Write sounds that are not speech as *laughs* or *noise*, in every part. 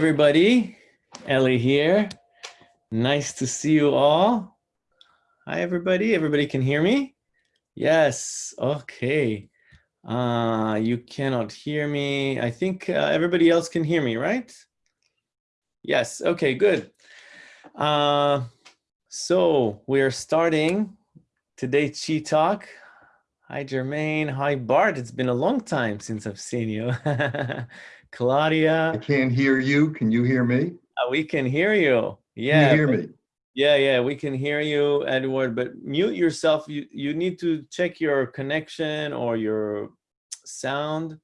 everybody. Ellie here. Nice to see you all. Hi, everybody. Everybody can hear me? Yes. Okay. Uh, you cannot hear me. I think uh, everybody else can hear me, right? Yes. Okay, good. Uh, so we're starting today Chi Talk. Hi, Jermaine. Hi, Bart. It's been a long time since I've seen you. *laughs* Claudia. I can't hear you. Can you hear me? Uh, we can hear you. Yeah. Can you hear me? Yeah, yeah, we can hear you, Edward, but mute yourself. You, you need to check your connection or your sound.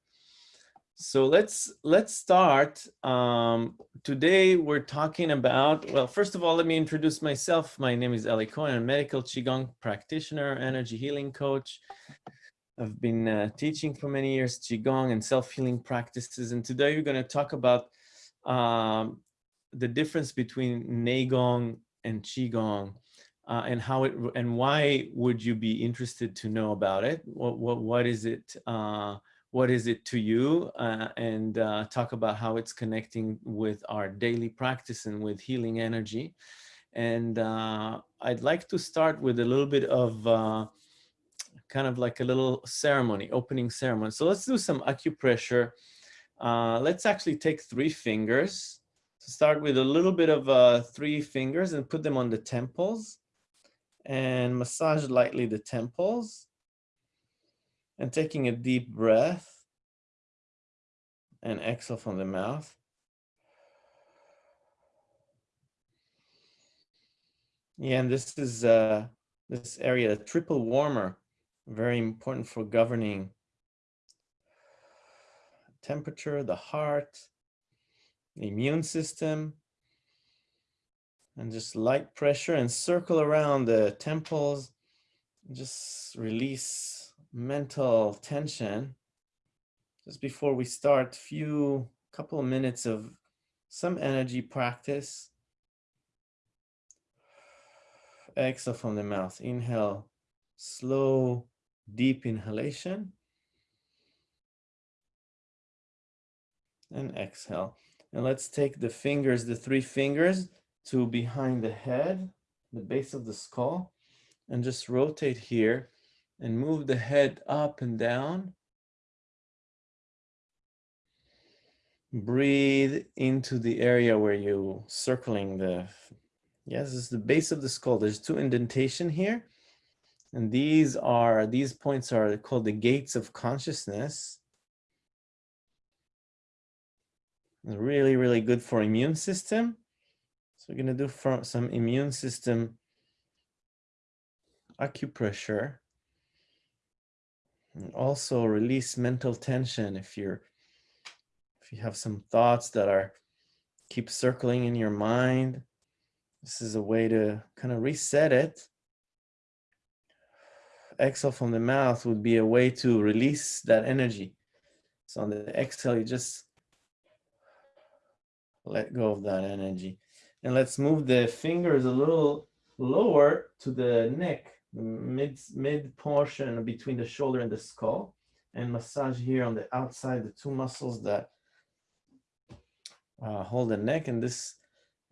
So let's let's start. Um, today we're talking about, well, first of all, let me introduce myself. My name is Eli Cohen, I'm a medical Qigong practitioner, energy healing coach. I've been uh, teaching for many years Qigong and self-healing practices. And today we're going to talk about um, the difference between Neigong and Qigong uh, and how it and why would you be interested to know about it? What, what, what is it? Uh, what is it to you? Uh, and uh, talk about how it's connecting with our daily practice and with healing energy. And uh, I'd like to start with a little bit of kind of like a little ceremony, opening ceremony. So let's do some acupressure. Uh, let's actually take three fingers. So start with a little bit of uh, three fingers and put them on the temples and massage lightly the temples and taking a deep breath and exhale from the mouth. Yeah, and this is uh, this area, a triple warmer very important for governing temperature, the heart, the immune system, and just light pressure and circle around the temples. Just release mental tension. Just before we start, few couple of minutes of some energy practice. Exhale from the mouth. Inhale, slow deep inhalation and exhale. And let's take the fingers, the three fingers to behind the head, the base of the skull, and just rotate here and move the head up and down. Breathe into the area where you circling the, yes, is the base of the skull. There's two indentation here and these are, these points are called the gates of consciousness. Really, really good for immune system. So we're gonna do for some immune system acupressure. And also release mental tension if you're, if you have some thoughts that are keep circling in your mind. This is a way to kind of reset it exhale from the mouth would be a way to release that energy. So on the exhale, you just let go of that energy. And let's move the fingers a little lower to the neck, mid, mid portion between the shoulder and the skull. And massage here on the outside, the two muscles that uh, hold the neck. And this,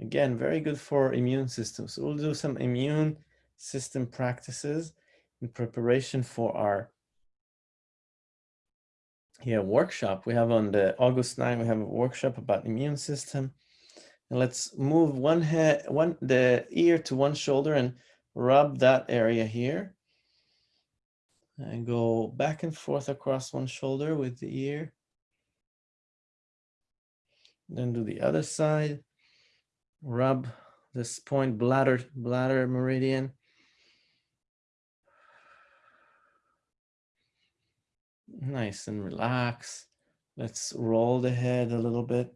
again, very good for immune system. So we'll do some immune system practices in preparation for our yeah, workshop. We have on the August 9, we have a workshop about immune system. And let's move one head, one the ear to one shoulder and rub that area here. And go back and forth across one shoulder with the ear. Then do the other side. Rub this point bladder, bladder meridian Nice and relax. Let's roll the head a little bit.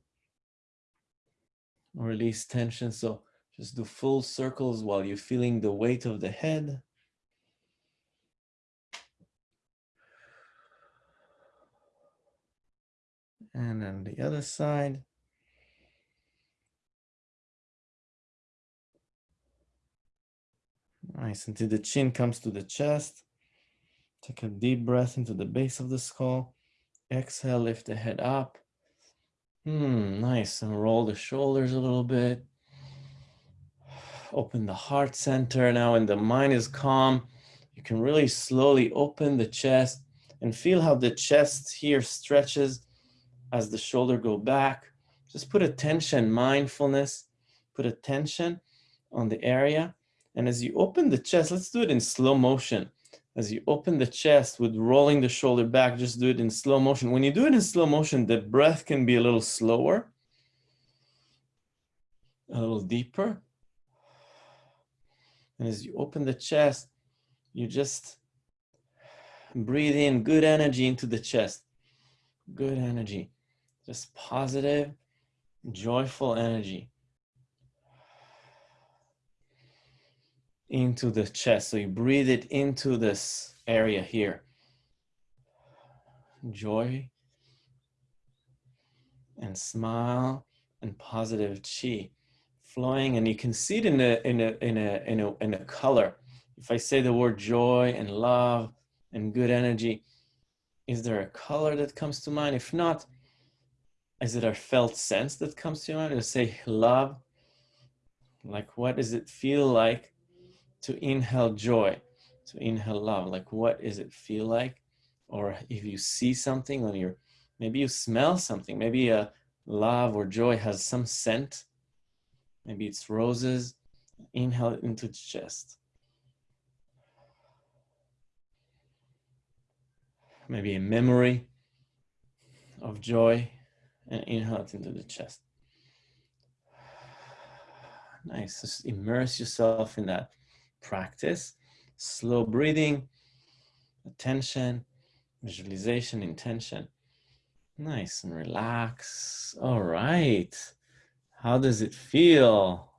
Release tension. So just do full circles while you're feeling the weight of the head. And then the other side. Nice, until the chin comes to the chest. Take a deep breath into the base of the skull. Exhale, lift the head up. Hmm, nice. And roll the shoulders a little bit. Open the heart center. Now when the mind is calm, you can really slowly open the chest and feel how the chest here stretches as the shoulder go back. Just put attention, mindfulness, put attention on the area. And as you open the chest, let's do it in slow motion. As you open the chest with rolling the shoulder back, just do it in slow motion. When you do it in slow motion, the breath can be a little slower, a little deeper. And as you open the chest, you just breathe in good energy into the chest. Good energy, just positive, joyful energy. Into the chest. So you breathe it into this area here. Joy and smile and positive chi flowing. And you can see it in a in a in a in a in a color. If i say the word joy and love and good energy is there a color that comes to mind? If not is it a felt sense that comes to mind? To say love. Like what does it feel like to inhale joy, to inhale love. Like, what does it feel like? Or if you see something on your, maybe you smell something, maybe a love or joy has some scent. Maybe it's roses. Inhale it into the chest. Maybe a memory of joy and inhale it into the chest. Nice. Just immerse yourself in that practice, slow breathing, attention, visualization, intention. Nice and relax. All right. How does it feel?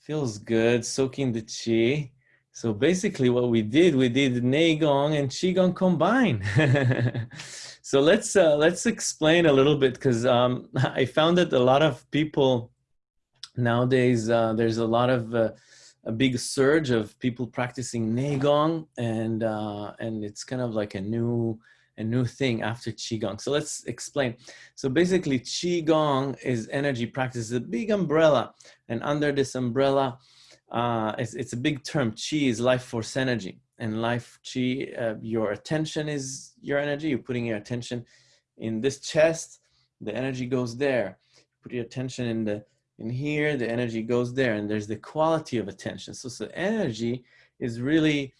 Feels good, soaking the chi. So basically what we did, we did Neigong and Qigong combined. *laughs* so let's uh, let's explain a little bit because um, *laughs* I found that a lot of people nowadays, uh, there's a lot of uh, a big surge of people practicing Neigong and uh, and it's kind of like a new a new thing after Qigong. So let's explain. So basically Qigong is energy practice, it's a big umbrella and under this umbrella, uh, it's, it's a big term. Qi is life force energy and life Qi, uh, your attention is your energy. You're putting your attention in this chest, the energy goes there. Put your attention in the in here, the energy goes there, and there's the quality of attention. So, so energy is really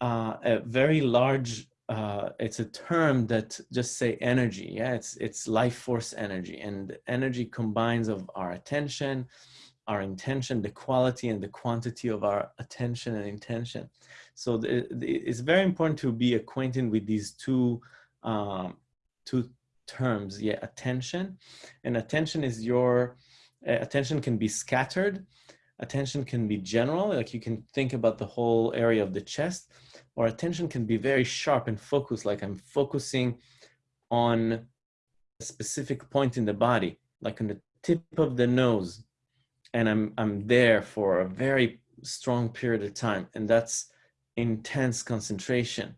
uh, a very large, uh, it's a term that just say energy. Yeah, it's, it's life force energy. And energy combines of our attention, our intention, the quality and the quantity of our attention and intention. So the, the, it's very important to be acquainted with these two, um, two terms. Yeah, attention. And attention is your attention can be scattered, attention can be general, like you can think about the whole area of the chest, or attention can be very sharp and focused, like I'm focusing on a specific point in the body, like on the tip of the nose, and I'm, I'm there for a very strong period of time, and that's intense concentration.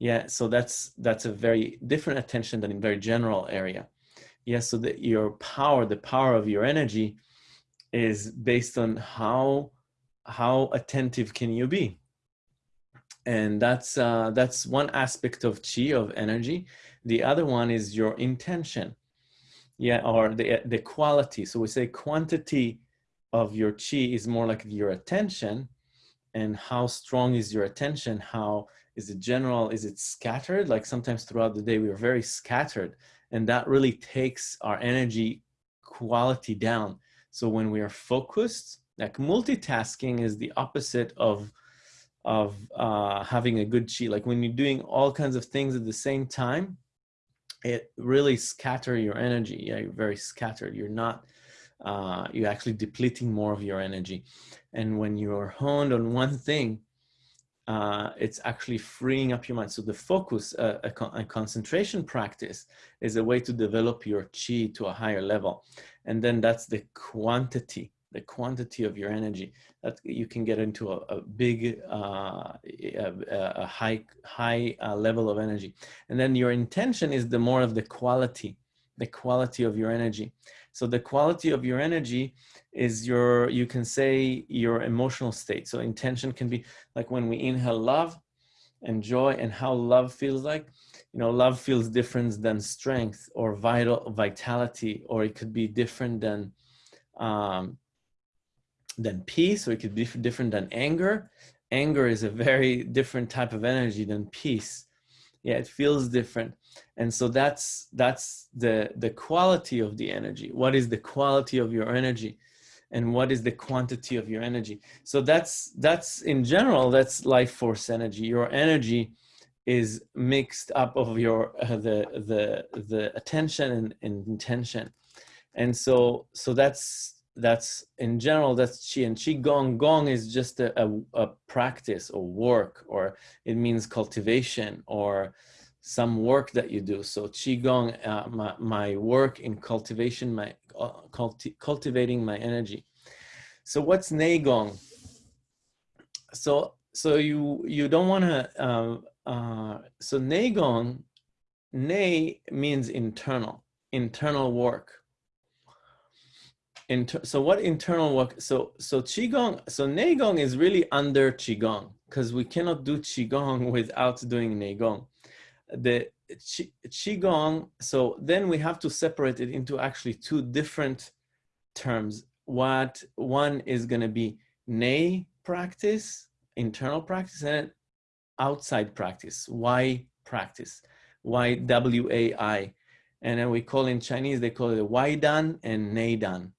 Yeah, so that's that's a very different attention than in very general area yes so that your power the power of your energy is based on how how attentive can you be. And that's uh, that's one aspect of chi of energy. The other one is your intention. Yeah or the the quality. So we say quantity of your chi is more like your attention. And how strong is your attention? How is it general? Is it scattered? Like sometimes throughout the day we are very scattered and that really takes our energy quality down. So when we are focused, like multitasking is the opposite of of uh, having a good chi. Like when you're doing all kinds of things at the same time, it really scatter your energy. Yeah, you're very scattered. You're not, uh, you're actually depleting more of your energy. And when you're honed on one thing, uh, it's actually freeing up your mind. So the focus, uh, a, con a, concentration practice is a way to develop your chi to a higher level. And then that's the quantity, the quantity of your energy that you can get into a, a big, uh, a, a, high, high uh, level of energy. And then your intention is the more of the quality the quality of your energy. So the quality of your energy is your, you can say your emotional state. So intention can be like when we inhale love and joy and how love feels like, you know, love feels different than strength or vital vitality, or it could be different than, um, than peace, or it could be different than anger. Anger is a very different type of energy than peace. Yeah, it feels different. And so that's that's the the quality of the energy. What is the quality of your energy? And what is the quantity of your energy? So that's that's in general that's life force energy. Your energy is mixed up of your uh, the the the attention and, and intention. And so so that's that's in general that's chi and qi gong gong is just a, a, a practice or work or it means cultivation or some work that you do. So qigong, uh, my, my work in cultivation, my uh, culti cultivating my energy. So what's neigong? So so you you don't want to. Uh, uh, so neigong, nei means internal, internal work. Inter so what internal work? So so qigong. So neigong is really under qigong because we cannot do qigong *laughs* without doing neigong the qigong so then we have to separate it into actually two different terms what one is going to be nei practice internal practice and outside practice Wai practice Wai W A I? and then we call in chinese they call it wai dan and nei dan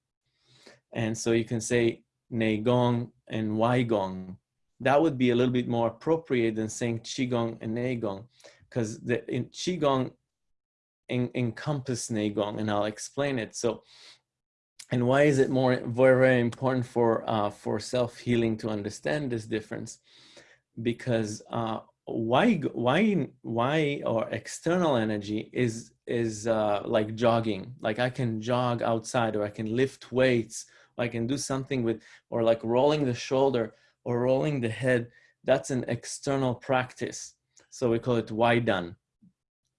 and so you can say nei gong and wai gong that would be a little bit more appropriate than saying qigong and nei gong because the in qigong in, encompass neigong and I'll explain it. So, and why is it more very, very important for uh, for self-healing to understand this difference? Because uh, why why why or external energy is is uh, like jogging. Like I can jog outside or I can lift weights, I can do something with or like rolling the shoulder or rolling the head. That's an external practice so we call it wai dan,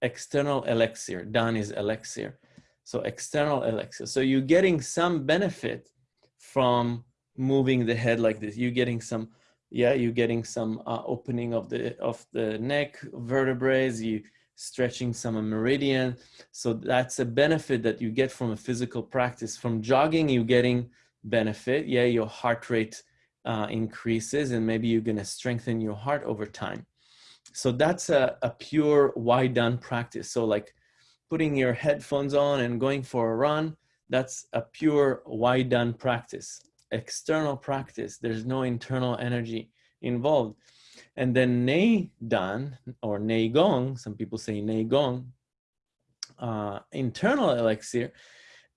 external elixir. Dan is elixir. So external elixir. So you're getting some benefit from moving the head like this. You're getting some, yeah, you're getting some uh, opening of the of the neck vertebrae. You stretching some meridian. So that's a benefit that you get from a physical practice. From jogging, you're getting benefit. Yeah, your heart rate uh, increases and maybe you're gonna strengthen your heart over time so that's a, a pure wai dan practice. So like putting your headphones on and going for a run, that's a pure wai dan practice, external practice. There's no internal energy involved. And then nei dan or nei gong, some people say nei gong, uh, internal elixir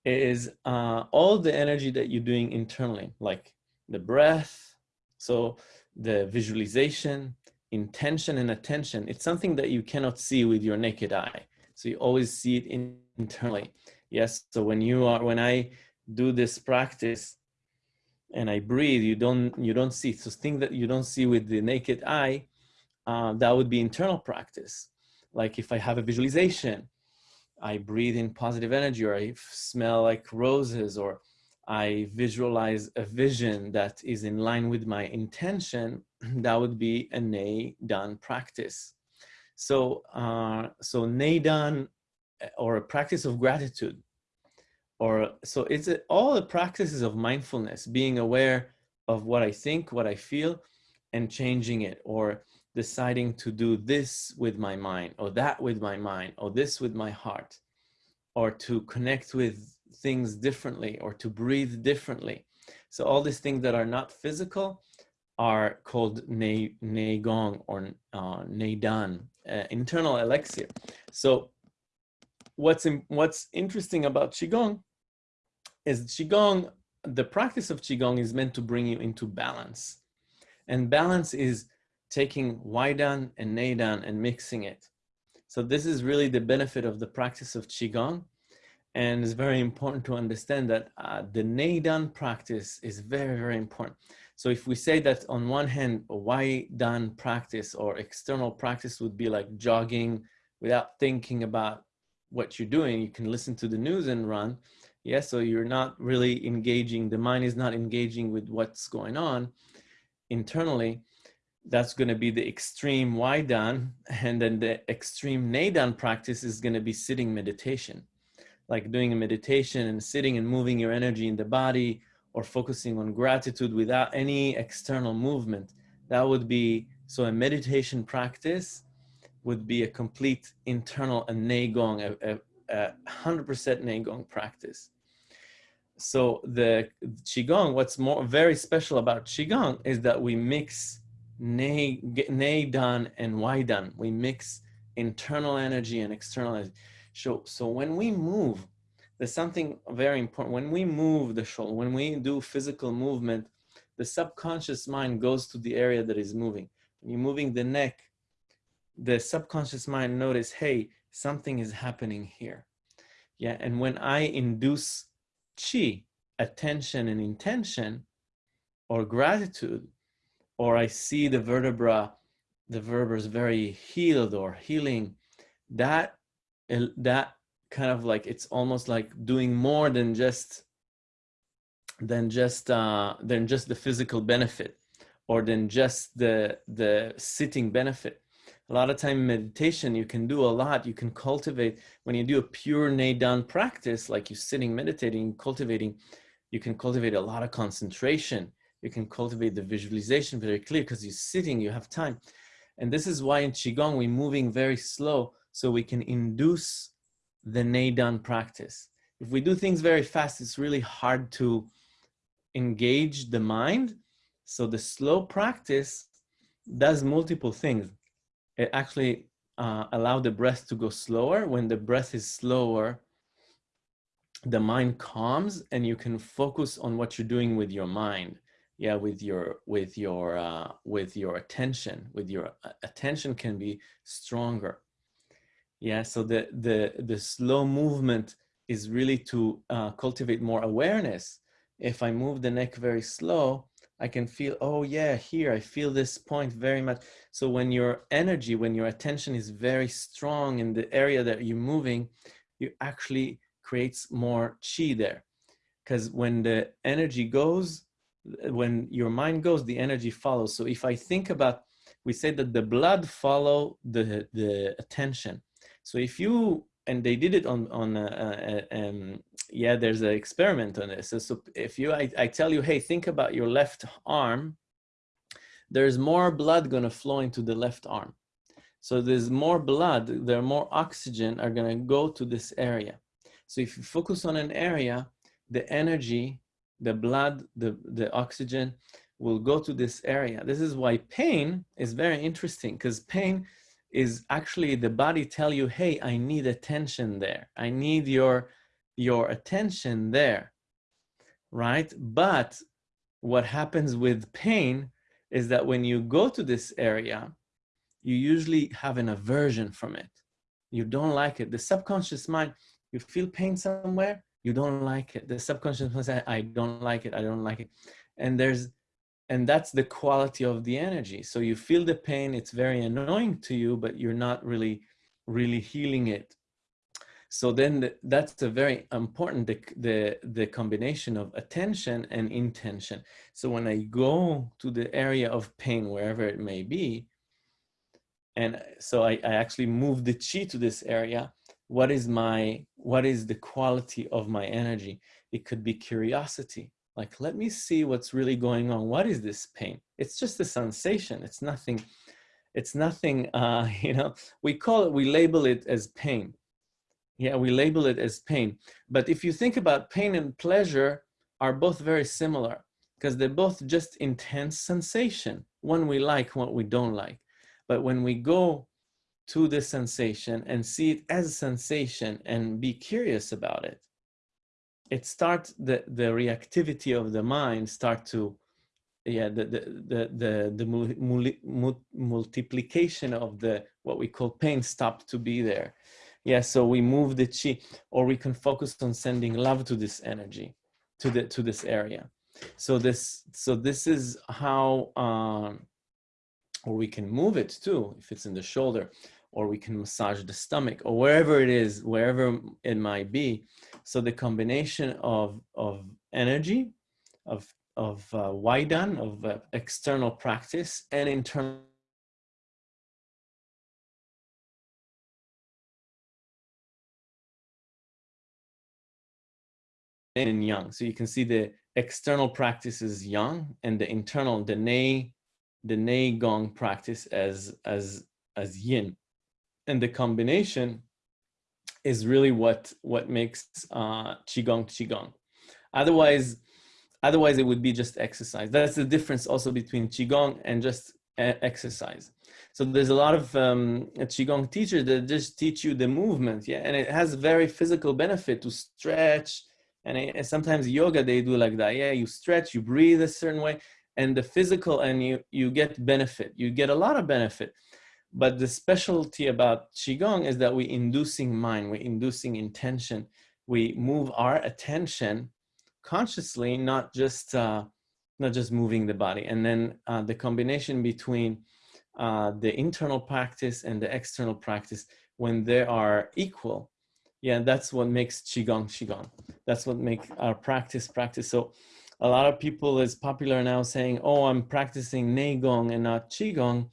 is uh, all the energy that you're doing internally, like the breath, so the visualization, intention and attention, it's something that you cannot see with your naked eye. So you always see it in, internally. Yes. So when you are, when I do this practice and I breathe, you don't, you don't see. So things that you don't see with the naked eye, uh, that would be internal practice. Like if I have a visualization, I breathe in positive energy or I smell like roses or I visualize a vision that is in line with my intention, *clears throat* that would be a Nei Dan practice. So, uh, so Nei Dan eh, or a practice of gratitude, or so it's a, all the practices of mindfulness, being aware of what I think, what I feel, and changing it, or deciding to do this with my mind, or that with my mind, or this with my heart, or to connect with things differently or to breathe differently. So all these things that are not physical are called ne, or uh, uh, internal elixir. So what's, in, what's interesting about Qigong is Qigong, the practice of Qigong is meant to bring you into balance. And balance is taking Waidan and Neidan and mixing it. So this is really the benefit of the practice of Qigong and it's very important to understand that uh, the Neidan practice is very, very important. So if we say that on one hand, wai dan practice or external practice would be like jogging without thinking about what you're doing. You can listen to the news and run. Yeah, so you're not really engaging, the mind is not engaging with what's going on internally. That's going to be the extreme Waidan. And then the extreme Neidan practice is going to be sitting meditation, like doing a meditation and sitting and moving your energy in the body or focusing on gratitude without any external movement. That would be, so a meditation practice would be a complete internal a Neigong, a, a, 100% Neigong practice. So the Qigong, what's more very special about Qigong is that we mix Nei, Dan and Dan. We mix internal energy and external energy. So, so when we move, there's something very important. When we move the shoulder, when we do physical movement, the subconscious mind goes to the area that is moving. When you're moving the neck, the subconscious mind notice, hey, something is happening here. Yeah, and when I induce chi, attention and intention, or gratitude, or I see the vertebra, the vertebra is very healed or healing, that, that kind of like, it's almost like doing more than just, than just, uh, than just the physical benefit or than just the, the sitting benefit a lot of time meditation, you can do a lot. You can cultivate, when you do a pure Neidan practice, like you're sitting, meditating, cultivating, you can cultivate a lot of concentration. You can cultivate the visualization very clear because you're sitting, you have time. And this is why in Qigong, we're moving very slow so we can induce the Neidan practice. If we do things very fast, it's really hard to engage the mind. So the slow practice does multiple things it actually uh, allow the breath to go slower. When the breath is slower, the mind calms and you can focus on what you're doing with your mind. Yeah, with your with your uh, with your attention, with your uh, attention can be stronger. Yeah, so the the the slow movement is really to uh, cultivate more awareness. If I move the neck very slow, I can feel, oh yeah, here, I feel this point very much. So when your energy, when your attention is very strong in the area that you're moving, you actually creates more chi there. Because when the energy goes, when your mind goes, the energy follows. So if I think about, we say that the blood follow the, the attention. So if you and they did it on on uh, uh, um, yeah there's an experiment on this so, so if you I, I tell you hey think about your left arm there's more blood going to flow into the left arm so there's more blood there more oxygen are going to go to this area so if you focus on an area the energy the blood the the oxygen will go to this area this is why pain is very interesting because pain is actually the body tell you, hey, I need attention there. I need your, your attention there, right? But what happens with pain is that when you go to this area, you usually have an aversion from it. You don't like it. The subconscious mind, you feel pain somewhere, you don't like it. The subconscious mind says, I don't like it, I don't like it. And there's and that's the quality of the energy. So you feel the pain, it's very annoying to you, but you're not really, really healing it. So then the, that's a very important, the, the, the combination of attention and intention. So when I go to the area of pain, wherever it may be, and so I, I actually move the chi to this area, what is my, what is the quality of my energy? It could be curiosity like, let me see what's really going on. What is this pain? It's just a sensation. It's nothing, it's nothing, *laughs* uh, you know, we call it, we label it as pain. Yeah, we label it as pain. But if you think about pain and pleasure are both very similar because they're both just intense sensation. One we like, one we don't like. But when we go to the sensation and see it as a sensation and be curious about it, it starts the the reactivity of the mind start to yeah the the the the, the mul mul multiplication of the what we call pain stop to be there. Yeah so we move the chi or we can focus on sending love to this energy to the to this area. So this so this is how um or we can move it too if it's in the shoulder or we can massage the stomach or wherever it is, wherever it might be. So the combination of, of energy, of, of uh, Waidan, of uh, external practice and internal and yang. So you can see the external practice is yang and the internal, the nei, the nei gong practice as, as, as yin. And the combination is really what, what makes uh, qigong qigong. Otherwise, otherwise it would be just exercise. That's the difference also between qigong and just exercise. So there's a lot of um, qigong teachers that just teach you the movement, yeah, and it has very physical benefit to stretch, and, it, and sometimes yoga they do like that, yeah, you stretch, you breathe a certain way, and the physical, and you you get benefit, you get a lot of benefit. But the specialty about qigong is that we're inducing mind, we're inducing intention, we move our attention consciously, not just uh, not just moving the body. And then uh, the combination between uh, the internal practice and the external practice, when they are equal, yeah, that's what makes qigong qigong. That's what makes our practice practice. So a lot of people is popular now saying, "Oh, I'm practicing neigong and not qigong."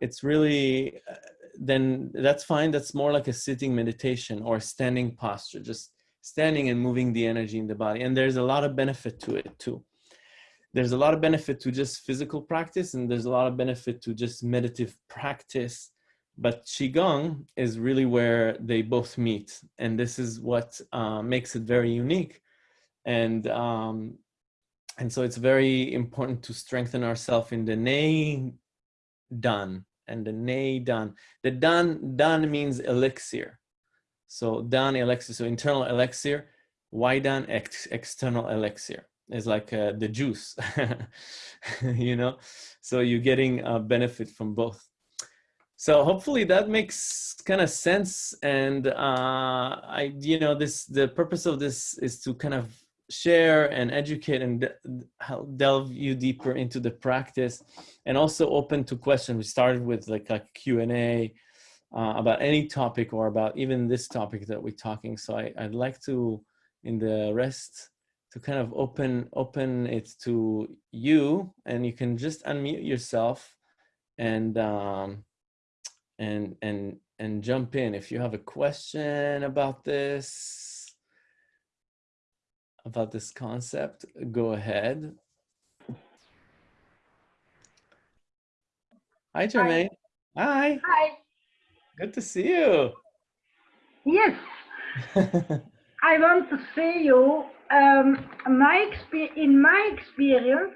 It's really uh, then that's fine. That's more like a sitting meditation or standing posture, just standing and moving the energy in the body. And there's a lot of benefit to it too. There's a lot of benefit to just physical practice and there's a lot of benefit to just meditative practice. But Qigong is really where they both meet. And this is what uh, makes it very unique. And, um, and so it's very important to strengthen ourselves in the Nei Dan and the Nei Dan. The Dan, Dan means elixir. So dan elixir, so internal elixir, Waidan ex external elixir is like uh, the juice, *laughs* you know? So you're getting a benefit from both. So hopefully that makes kind of sense. And uh, I, you know, this, the purpose of this is to kind of share and educate and delve you deeper into the practice and also open to questions. We started with like a Q&A, uh, about any topic or about even this topic that we're talking. So I, I'd like to, in the rest, to kind of open open it to you, and you can just unmute yourself and um, and and and jump in if you have a question about this about this concept. Go ahead. Hi, Jermaine. Hi. Hi. Good to see you. Yes. *laughs* I want to say you, um, my in my experience,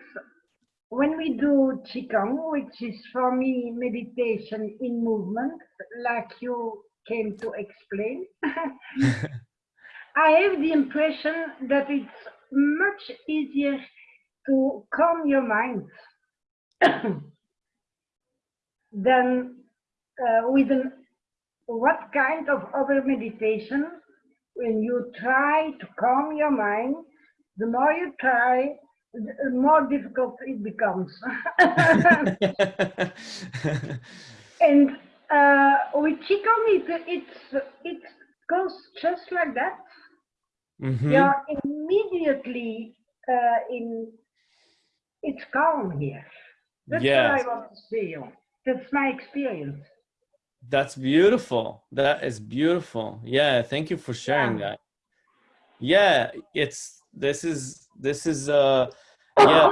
when we do Qigong, which is for me meditation in movement, like you came to explain, *laughs* I have the impression that it's much easier to calm your mind *coughs* than uh, with an what kind of other meditation, when you try to calm your mind, the more you try, the more difficult it becomes. *laughs* and uh, with Qigong, it, it's, it goes just like that. Mm -hmm. You're immediately uh, in, it's calm here. That's yes. what I want to say. That's my experience. That's beautiful. That is beautiful. Yeah, thank you for sharing yeah. that. Yeah, it's this is this is uh yeah,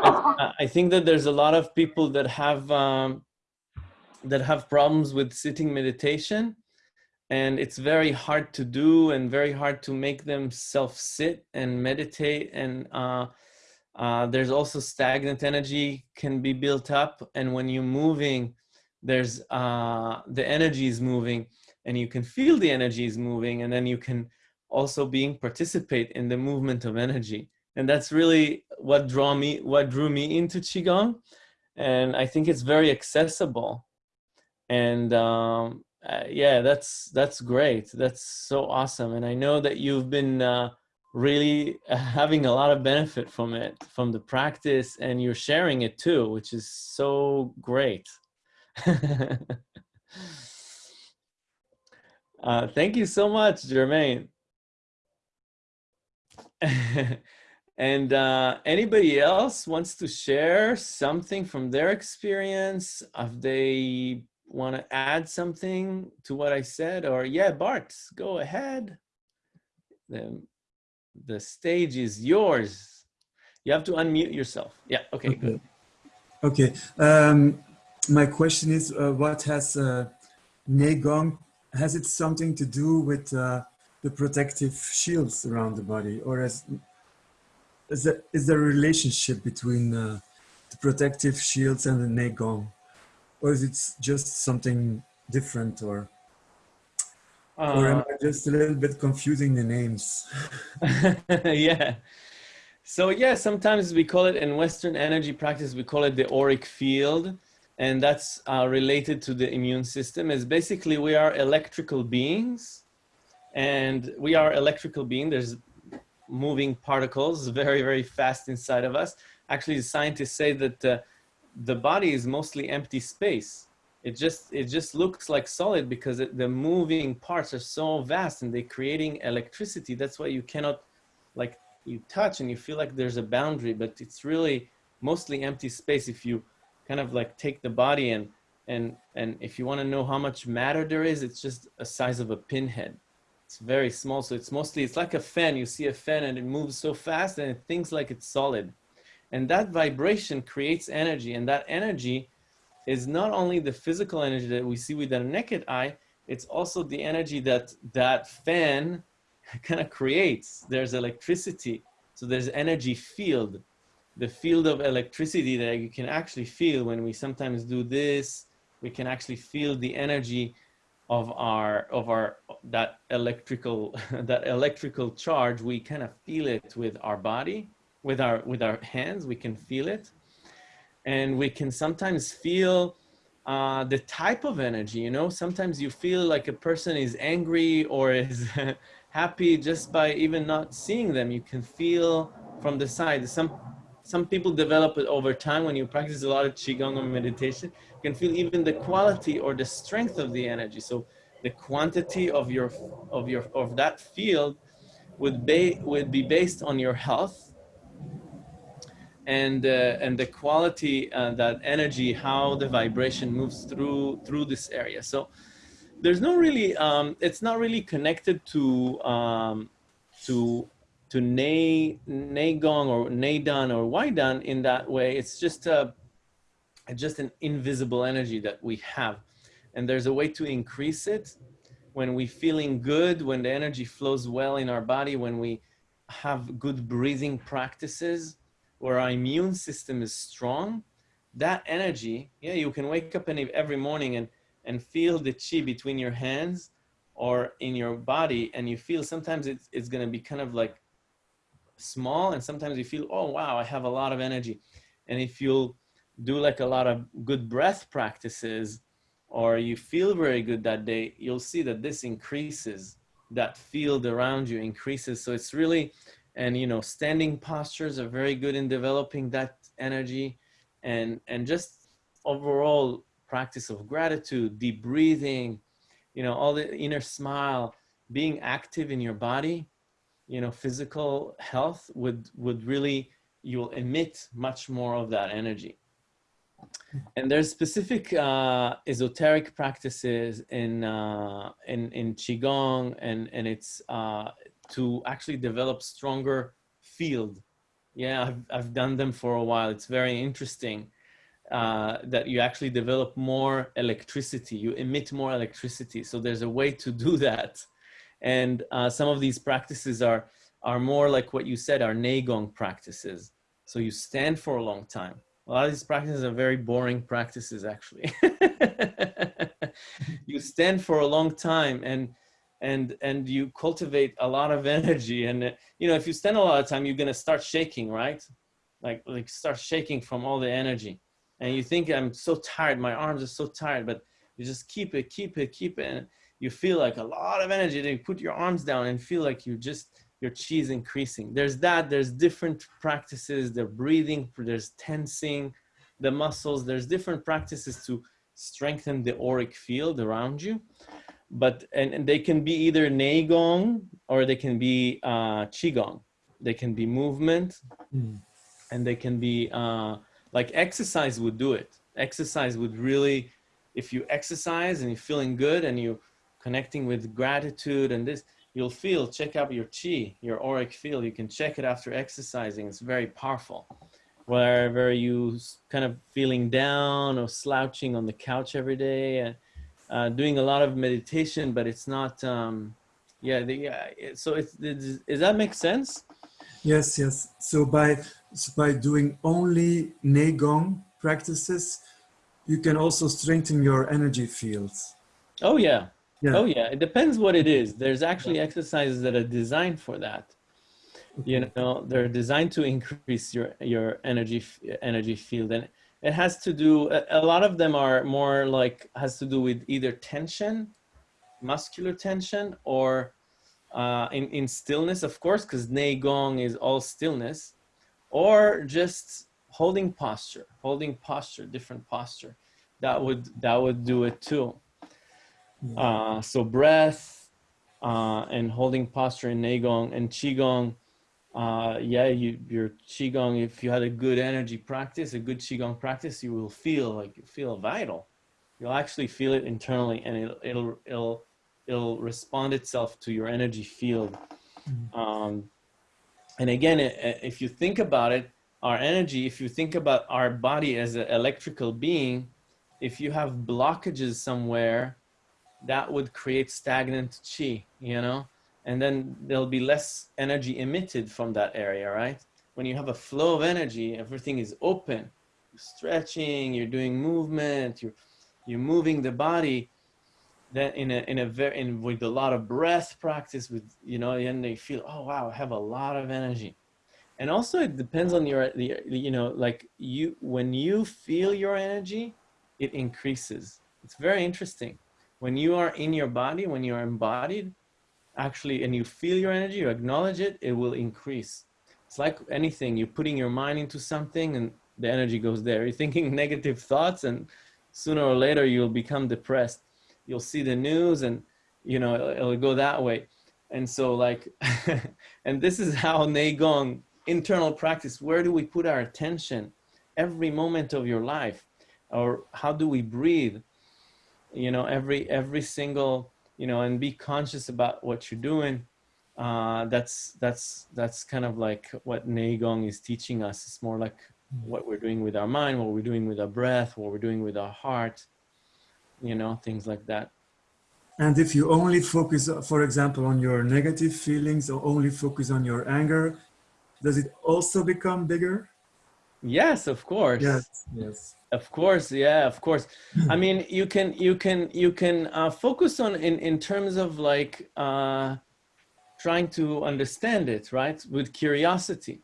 *laughs* I think that there's a lot of people that have um that have problems with sitting meditation and it's very hard to do and very hard to make them self sit and meditate. And uh uh, there's also stagnant energy can be built up. And when you're moving there's uh, the energy is moving and you can feel the energy is moving. And then you can also being participate in the movement of energy. And that's really what draw me what drew me into qigong. And i think it's very accessible. And um, uh, yeah that's that's great that's so awesome and i know that you've been uh, really *laughs* having a lot of benefit from it from the practice and you're sharing it too which is so great *laughs* Uh, thank you so much, Jermaine. *laughs* and uh, anybody else wants to share something from their experience? Have they want to add something to what I said, or yeah, Bart, go ahead. The, the stage is yours. You have to unmute yourself. Yeah, okay, okay. good. Okay, um, my question is, uh, what has uh, Neigong, has it something to do with uh, the protective shields around the body or is, is, there, is there a relationship between uh, the protective shields and the Neigong? Or is it just something different or, or am Uh, I just a little bit confusing the names? *laughs* yeah. So yeah, sometimes we call it in Western energy practice, we call it the auric field. And that's uh, related to the immune system is basically we are electrical beings and we are electrical being. There's moving particles very, very fast inside of us. Actually, the scientists say that uh, the body is mostly empty space. It just, it just looks like solid because it, the moving parts are so vast and they're creating electricity. That's why you cannot like you touch and you feel like there's a boundary, but it's really mostly empty space if you kind of like take the body and and and if you want to know how much matter there is, it's just a size of a pinhead. It's very small, so it's mostly it's like a fan. You see a fan and it moves so fast and it thinks like it's solid, and that vibration creates energy, and that energy is not only the physical energy that we see with our naked eye. It's also the energy that that fan *laughs* kind of creates. There's electricity, so there's energy field the field of electricity that you can actually feel when we sometimes do this we can actually feel the energy of our of our that electrical *laughs* that electrical charge we kind of feel it with our body with our with our hands we can feel it. And we can sometimes feel uh, the type of energy you know? Sometimes you feel like a person is angry or is *laughs* happy just by even not seeing them. You can feel from the side. Some some people develop it over time. When you practice a lot of qigong or meditation you can feel even the quality or the strength of the energy. So the quantity of your of your of that field would be would be based on your health and uh, and the quality uh, that energy how the vibration moves through through this area so there's no really um, it's not really connected to um, to to Nei, Neigong or Neidan or Waidan in that way. It's just a, just an invisible energy that we have. And there's a way to increase it when we feeling good, when the energy flows well in our body, when we have good breathing practices, where our immune system is strong, that energy, yeah, you can wake up every morning and, and feel the chi between your hands or in your body. And you feel sometimes it's, it's going to be kind of like small and sometimes you feel oh wow i have a lot of energy and if you'll do like a lot of good breath practices or you feel very good that day you'll see that this increases that field around you increases so it's really and you know standing postures are very good in developing that energy and and just overall practice of gratitude deep breathing you know all the inner smile being active in your body you know, physical health would, would really, you'll emit much more of that energy. And there's specific uh, esoteric practices in, uh, in, in Qigong and, and it's uh, to actually develop stronger field. Yeah, I've, I've done them for a while. It's very interesting uh, that you actually develop more electricity. You emit more electricity. So there's a way to do that and uh, some of these practices are, are more like what you said, are Neigong practices. So you stand for a long time. A lot of these practices are very boring practices, actually. *laughs* you stand for a long time and, and, and you cultivate a lot of *laughs* energy. And, you know, if you stand a lot of time, you're going to start shaking, right? Like, like start shaking from all the energy. And you think, I'm so tired, my arms are so tired, but you just keep it, keep it, keep it. And, you feel like a lot of energy. Then you put your arms down and feel like you just your chi is increasing. There's that. There's different practices. The breathing. There's tensing the muscles. There's different practices to strengthen the auric field around you but and, and they can be either neigong or they can be uh, qigong. They can be movement, Mm. and they can be uh, like exercise would do it. Exercise would really, if you exercise and you're feeling good and you connecting with gratitude and this, you'll feel. Check out your chi, your auric field. You can check it after exercising. It's very powerful. Wherever you kind of feeling down or slouching on the couch every day and uh, doing a lot of meditation, but it's not. Um, yeah, the, yeah. So it's, it's, does that make sense? Yes, yes. So by so by doing only Neigong practices, you can also strengthen your energy fields. Oh yeah. Yeah. Oh yeah. It depends what it is. There's actually exercises that are designed for that. You know, they're designed to increase your your energy energy field, and it has to do. A, lot of them are more like has to do with either tension, muscular tension, or uh, in in stillness, of course, because Nei Gong is all stillness, or just holding posture, holding posture, different posture. That would that would do it too. Uh, so breath uh, and holding posture in Nei Gong and Qigong. Uh, yeah, you, your Qigong, if you had a good energy practice, a good Qigong practice, you will feel like you feel vital. You'll actually feel it internally and it'll, it'll, it'll, it'll respond itself to your energy field. Um, and again, if you think about it, our energy, if you think about our body as an electrical being, if you have blockages somewhere, that would create stagnant chi, you know, and then there'll be less energy emitted from that area, right? When you have a flow of energy, everything is open, you're stretching, you're doing movement, you're you're moving the body. Then in a in a very in with a lot of breath practice, with you know, and they feel, oh wow, I have a lot of energy. And also, it depends on your you know, like you when you feel your energy, it increases. It's very interesting when you are in your body, when you are embodied, actually, and you feel your energy, you acknowledge it, it will increase. It's like anything, you're putting your mind into something and the energy goes there. You're thinking *laughs* negative thoughts, and sooner or later, you'll become depressed. You'll see the news, and you know, it'll, it'll go that way. And so, like, *laughs* and this is how Neigong internal practice where do we put our attention every moment of your life? Or how do we breathe? you know every every single you know and be conscious about what you're doing uh that's that's that's kind of like what neigong is teaching us. It's more like what we're doing with our mind what we're doing with our breath what we're doing with our heart you know things like that. And if you only focus, for example, on your negative feelings or only focus on your anger, does it also become bigger? Yes of course Yes. Yes. Of course, yeah, of course. I *clears throat* mean, you can you can you can uh, focus on in in terms of like uh, trying to understand it, right? With curiosity.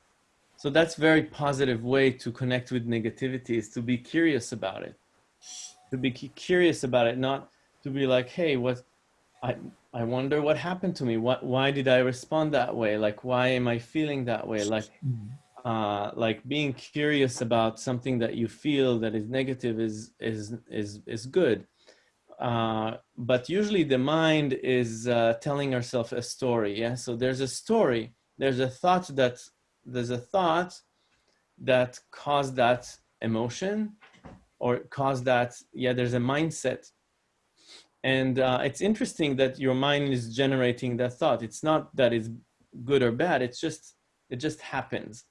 So that's very positive way to connect with negativity is to be curious about it. To be curious about it, not to be like, hey, what I I wonder what happened to me. What why did I respond that way? Like why am I feeling that way? Like uh, like being curious about something that you feel that is negative is is is is good. Uh, but usually the mind is uh, telling ourselves a story yeah? So there's a story there's a thought that there's a thought that caused that emotion or caused that yeah there's a mindset. And uh, it's interesting that your mind is generating that thought. It's not that it's good or bad it's just it just happens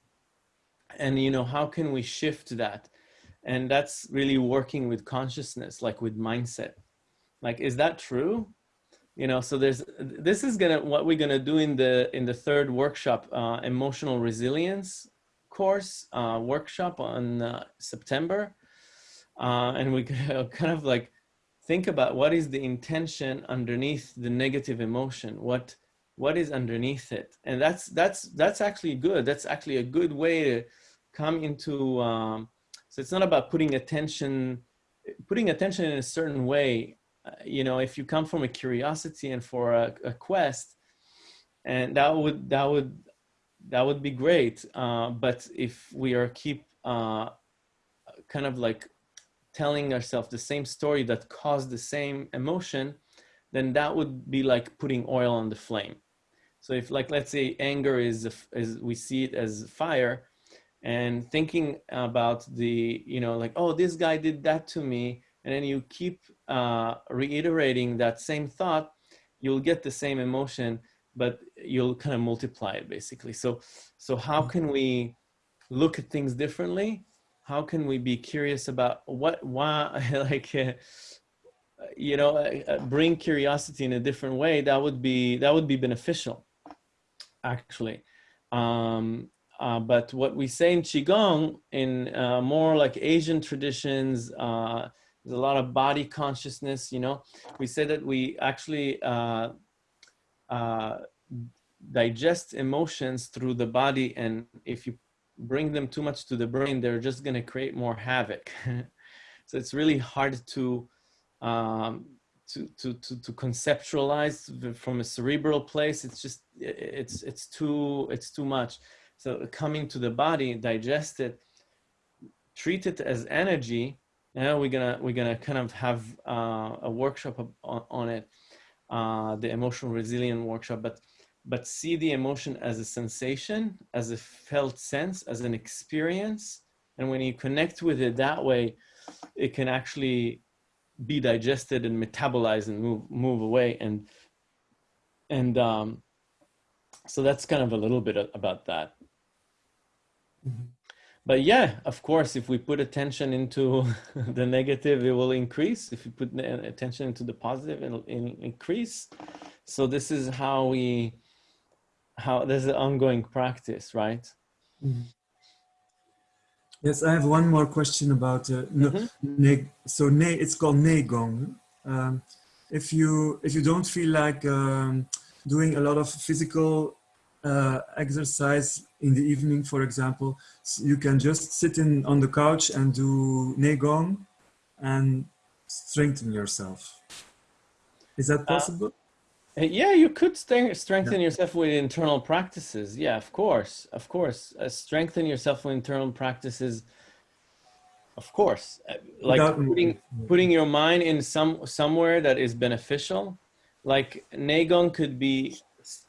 and you know how can we shift that? And that's really working with consciousness like with mindset. Like is that true? You know so there's this is gonna what we're gonna do in the in the third workshop uh, emotional resilience course uh, workshop on uh, september. Uh, and we *laughs* kind of like think about what is the intention underneath the negative emotion? What what is underneath it. And that's that's that's actually good. That's actually a good way to come into um, so it's not about putting attention putting attention in a certain way. Uh, you know if you come from a curiosity and for a, a quest and that would that would that would be great. Uh, but if we are keep uh, kind of like telling ourselves the same story that caused the same emotion then that would be like putting oil on the flame. So if like, let's say anger is, is we see it as fire and thinking about the, you know, like, oh, this guy did that to me. And then you keep uh, reiterating that same thought, you'll get the same emotion, but you'll kind of multiply it basically. So, so how can we look at things differently? How can we be curious about what, why, *laughs* like, uh, you know, uh, uh, bring curiosity in a different way? That would be, that would be beneficial, actually. Um, uh, but what we say in Qigong, in uh, more like Asian traditions, uh, there's a lot of body consciousness, you know, we say that we actually uh, uh, digest emotions through the body. And if you bring them too much to the brain, they're just going to create more havoc. *laughs* so it's really hard to, um, to, to, to, conceptualize from a cerebral place. It's just, it's, it's too, it's too much. So coming to the body, digest it, treat it as energy. Now we're gonna we're gonna kind of have uh, a workshop on, on it, uh, the emotional resilient workshop. But but see the emotion as a sensation, as a felt sense, as an experience. And when you connect with it that way, it can actually be digested and metabolized and move move away. And and um, so that's kind of a little bit about that. Mm-hmm. But yeah, of course, if we put attention into *laughs* the negative, it will increase. If you put attention into the positive, it'll, it'll increase. So this is how we, how there's an ongoing practice, right? Mm -hmm. Yes, I have one more question about uh, mm -hmm. so ne, it's called negong. Um, if you if you don't feel like um, doing a lot of physical uh, exercise in the evening, for example, you can just sit in on the couch and do Neigong and strengthen yourself. Is that uh, possible? Uh, yeah, you could strengthen yeah. yourself with internal practices. Yeah, of course, of course. Uh, strengthen yourself with internal practices. Of course, uh, like Without putting putting your mind in some somewhere that is beneficial. Like Neigong could be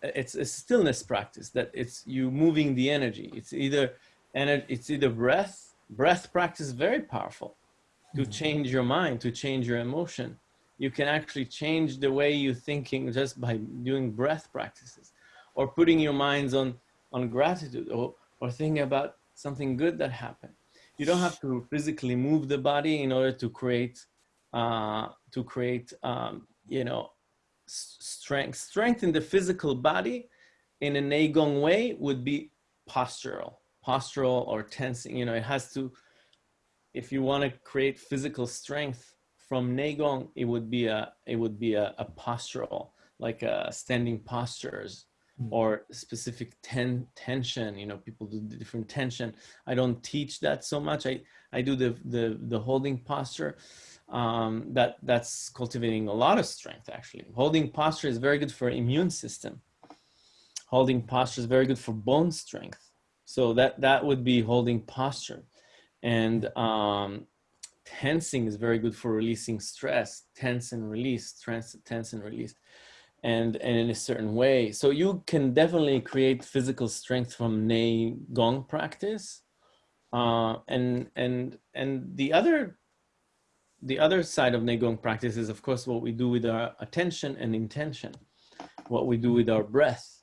it's a stillness practice that it's you moving the energy. It's either and it's either breath. Breath practice very powerful to mm-hmm. change your mind, to change your emotion. You can actually change the way you're thinking just by doing breath practices or putting your minds on, on gratitude or, or thinking about something good that happened. You don't have to physically move the body in order to create, uh, to create, um, you know, strength. Strength in the physical body in a Neigong way would be postural, postural or tensing. You know, it has to, if you want to create physical strength from Neigong, it would be a, it would be a, a postural, like a standing postures hmm. or specific ten, tension, you know, people do different tension. I don't teach that so much. I, I do the, the, the holding posture um, that that's cultivating a lot of strength actually. Holding posture is very good for immune system. Holding posture is very good for bone strength. So that, that would be holding posture. And um, tensing is very good for releasing stress, tense and release, tense, tense and release. And, and in a certain way. So you can definitely create physical strength from Nei Gong practice. Uh, and, and, and the other the other side of Neigong practice is, of course, what we do with our attention and intention, what we do with our breath.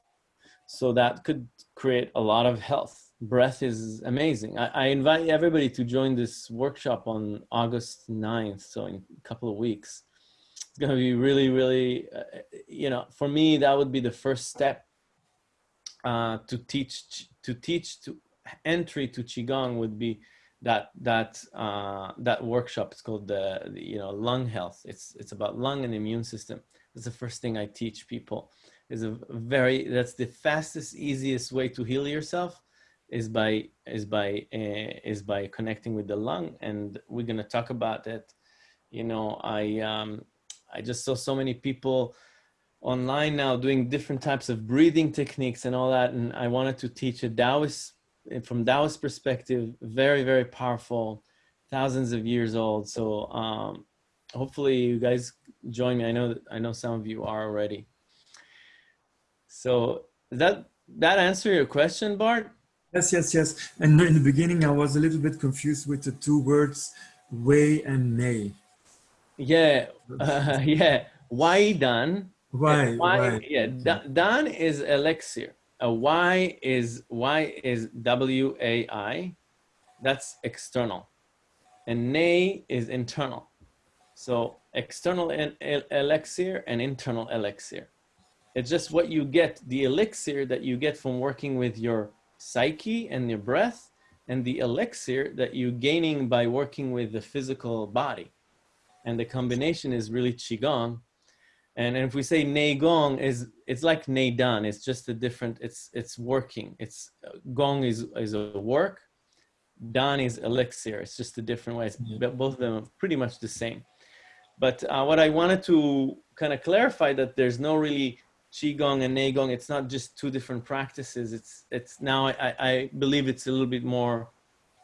So that could create a lot of health. Breath is amazing. I, I invite everybody to join this workshop on August 9th, so in a couple of weeks. It's going to be really, really, uh, you know, for me, that would be the first step uh, to teach, to teach, to entry to Qigong would be that that uh, that workshop. It's called the, the, you know lung health. It's it's about lung and immune system. That's the first thing I teach people. Is a very that's the fastest, easiest way to heal yourself is by is by uh, is by connecting with the lung, and we're gonna talk about that. You know, I um, I just saw so many people online now doing different types of breathing techniques and all that, and I wanted to teach a Taoist from Taoist perspective, very, very powerful, thousands of years old. So um, hopefully you guys join me. I know that I know some of you are already. So that that answer your question, Bart? Yes, yes, yes. And in the beginning, I was a little bit confused with the two words way and nay. Yeah, uh, *laughs* yeah. Wai Dan? Why? Why? Why? Yeah, dan is elixir. A Y is Y is W A I. That's external, and nay is internal. So external el- el- elixir and internal elixir. It's just what you get, the elixir that you get from working with your psyche and your breath, and the elixir that you're gaining by working with the physical body. And the combination is really qigong. And and if we say nei gong is it's like nei dan. It's just a different. It's it's working. It's gong is is a work. Dan is elixir. It's just a different way. It's. Both of them are pretty much the same. But uh, what I wanted to kind of clarify that there's no really qigong and neigong. It's not just two different practices. It's it's now I, I- believe it's a little bit more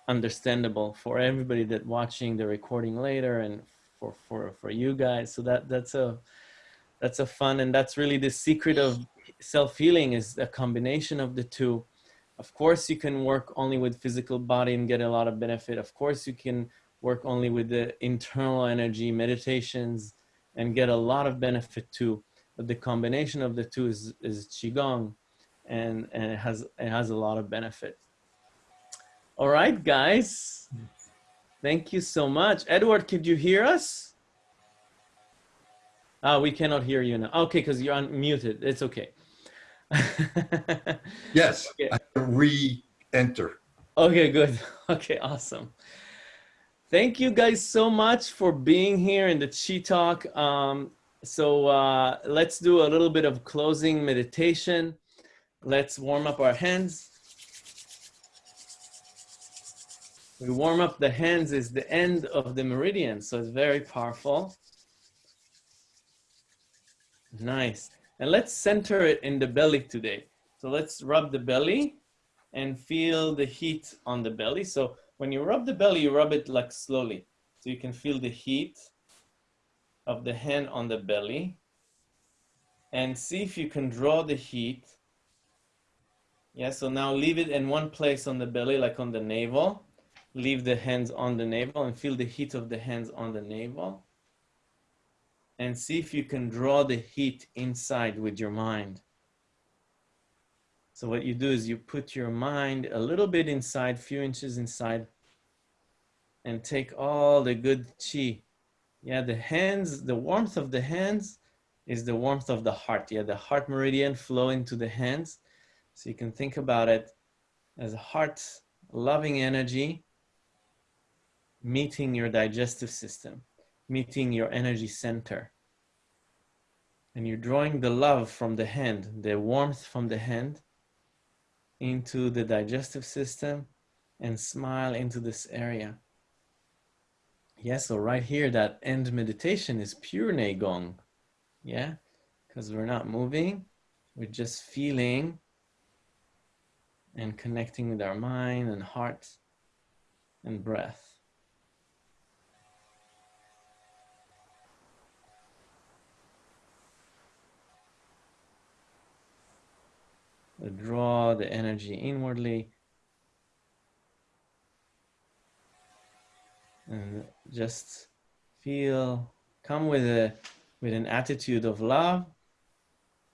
understandable for everybody that watching the recording later and for for for you guys. So that that's a that's a fun and that's really the secret of self healing is a combination of the two. Of course, you can work only with physical body and get a lot of benefit. Of course, you can work only with the internal energy meditations and get a lot of benefit too. The combination of the two is, is qigong, and, and it has it has a lot of benefit. All right, guys. Thank you so much. Edward, could you hear us? Ah, we cannot hear you now. Okay, because you're unmuted. It's okay. *laughs* Yes, Okay. Re-enter. Okay, good. *laughs* Okay, awesome. Thank you guys so much for being here in the Chi Talk. Um, so uh, let's do a little bit of closing meditation. Let's warm up our hands. We warm up the hands is the end of the meridian, so it's very powerful. Nice. And let's center it in the belly today. So let's rub the belly and feel the heat on the belly. So when you rub the belly, you rub it like slowly. So you can feel the heat of the hand on the belly. And see if you can draw the heat. Yeah, so now leave it in one place on the belly, like on the navel. Leave the hands on the navel and feel the heat of the hands on the navel. And see if you can draw the heat inside with your mind. So what you do is you put your mind a little bit inside, few inches inside, and take all the good chi. Yeah, the hands, the warmth of the hands is the warmth of the heart. Yeah, the heart meridian flow into the hands. So you can think about it as a heart loving energy meeting your digestive system, meeting your energy center. And you're drawing the love from the hand, the warmth from the hand into the digestive system and smile into this area. Yes, so right here, that end meditation is pure Neigong. Yeah, because we're not moving, we're just feeling and connecting with our mind and heart and breath. draw the energy inwardly and just feel come with a with an attitude of love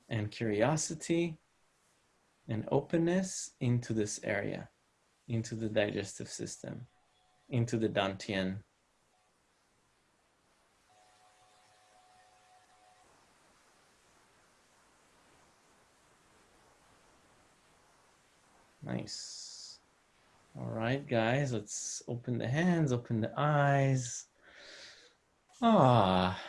and curiosity and openness into this area into the digestive system into the dantian Nice. All right, guys, let's open the hands, open the eyes. Ah,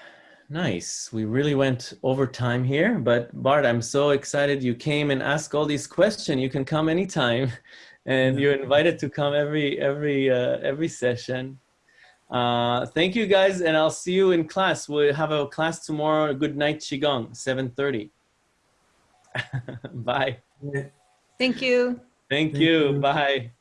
nice. We really went over time here, but Bart, I'm so excited you came and asked all these questions. You can come anytime, *laughs* and you're invited to come every every uh, every session. Uh, thank you, guys, and I'll see you in class. We'll have a class tomorrow. Good night, qigong, 7:30. *laughs* Bye. Thank you. Thank Thank you. you. Bye.